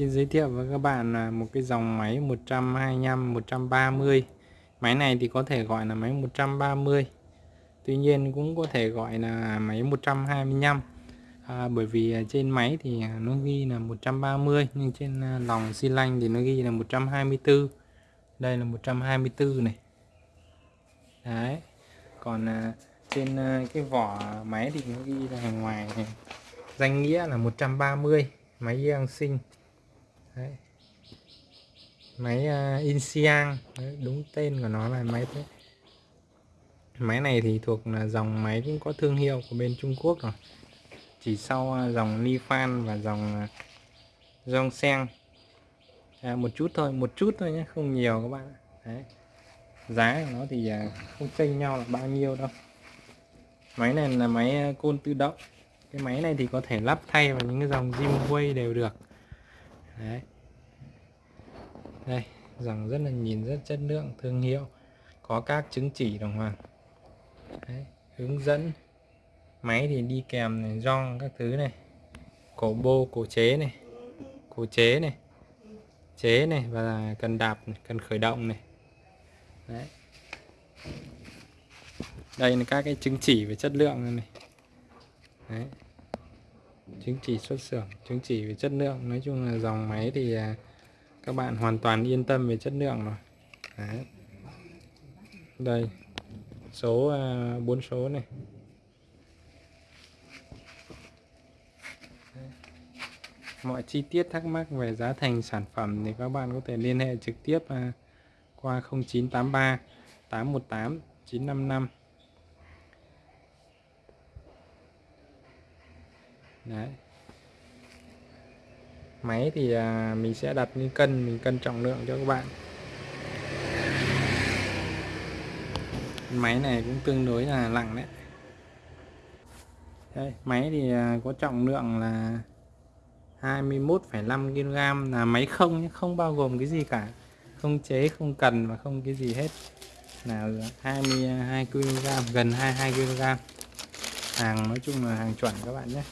Xin giới thiệu với các bạn là một cái dòng máy 125 130. Máy này thì có thể gọi là máy 130. Tuy nhiên cũng có thể gọi là máy 125. À, bởi vì trên máy thì nó ghi là 130 nhưng trên à, lòng xi lanh thì nó ghi là 124. Đây là 124 này. Đấy. Còn à, trên à, cái vỏ máy thì nó ghi là ngoài này. danh nghĩa là 130 máy Yang sinh Đấy. máy uh, Inxiang. Đúng tên của nó là máy thế. Máy này thì thuộc là dòng máy cũng có thương hiệu của bên Trung Quốc rồi. Chỉ sau uh, dòng Nifan và dòng à, uh, dòng à, một chút thôi một chút thôi nhé không nhiều các bạn Đấy. giá của nó thì uh, không chênh nhau là bao nhiêu đâu. Máy này là máy côn tự động. Cái máy này thì có thể lắp thay vào những cái dòng Zimway đều được đấy. Đây rằng rất là nhìn rất chất lượng thương hiệu. Có các chứng chỉ đồng hoàng. Đấy, hướng dẫn. Máy thì đi kèm này rong các thứ này. Cổ bô cổ chế này. Cổ chế này. Chế này và cần đạp này, cần khởi động này. Đấy. Đây là các cái chứng chỉ về chất lượng này. Đấy chứng chỉ xuất xưởng, chứng chỉ về chất lượng. Nói chung là dòng máy thì à, các bạn hoàn toàn yên tâm về chất lượng rồi. Đấy. đây, số à, bốn số này. Mọi chi tiết thắc mắc về giá thành sản phẩm thì các bạn có thể liên hệ trực tiếp à, qua 0983 818 955 đấy. Máy thì à, mình sẽ đặt như cân mình cân trọng lượng cho các bạn. Máy này cũng tương đối là nặng đấy. Đây, máy thì à, có trọng lượng là 21,5 kg là máy không không bao gồm cái gì cả. Không chế không cần và không cái gì hết. Là 22 kg gần 22 kg hàng nói chung là hàng chuẩn các bạn nhé.